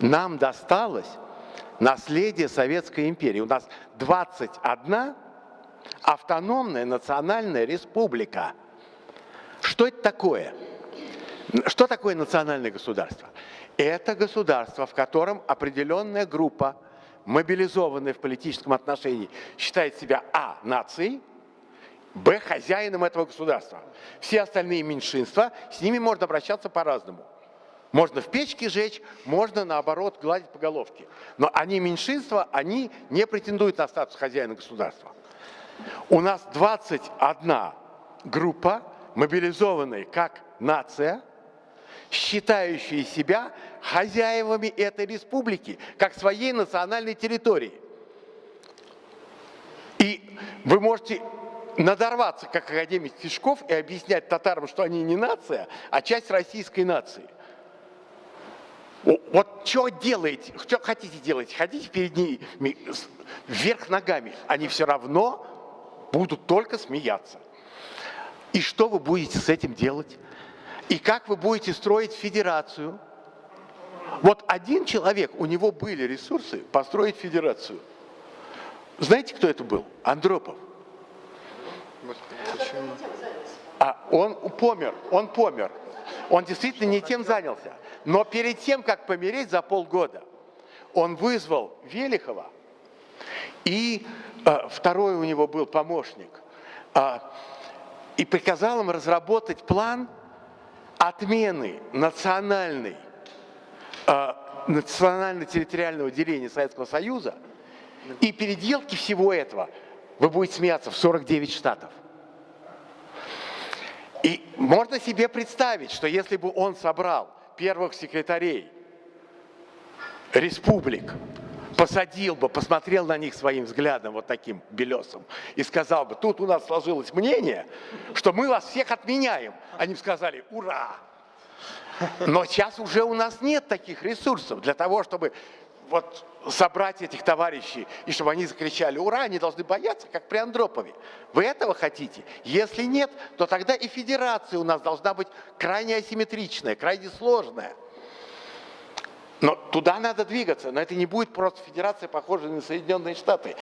Нам досталось наследие Советской империи. У нас 21 автономная национальная республика. Что это такое? Что такое национальное государство? Это государство, в котором определенная группа, мобилизованная в политическом отношении, считает себя а. нацией, б. хозяином этого государства. Все остальные меньшинства, с ними можно обращаться по-разному. Можно в печке жечь, можно, наоборот, гладить по головке. Но они меньшинства, они не претендуют на статус хозяина государства. У нас 21 группа, мобилизованная как нация, считающие себя хозяевами этой республики, как своей национальной территории. И вы можете надорваться, как академик Тишков, и объяснять татарам, что они не нация, а часть российской нации. Вот что делаете, что хотите делать, хотите перед ними вверх ногами, они все равно будут только смеяться. И что вы будете с этим делать? И как вы будете строить федерацию? Вот один человек, у него были ресурсы построить федерацию. Знаете, кто это был? Андропов. А он помер, он помер. Он действительно не тем занялся. Но перед тем, как помереть за полгода, он вызвал Велихова, и э, второй у него был помощник, э, и приказал им разработать план отмены национальной, э, национально-территориального деления Советского Союза и переделки всего этого, вы будете смеяться, в 49 штатов. И можно себе представить, что если бы он собрал первых секретарей республик, посадил бы, посмотрел на них своим взглядом, вот таким белесым, и сказал бы, тут у нас сложилось мнение, что мы вас всех отменяем. Они бы сказали, ура! Но сейчас уже у нас нет таких ресурсов для того, чтобы вот собрать этих товарищей, и чтобы они закричали «Ура!», они должны бояться, как при Андропове. Вы этого хотите? Если нет, то тогда и федерация у нас должна быть крайне асимметричная, крайне сложная. Но туда надо двигаться, но это не будет просто федерация, похожая на Соединенные Штаты.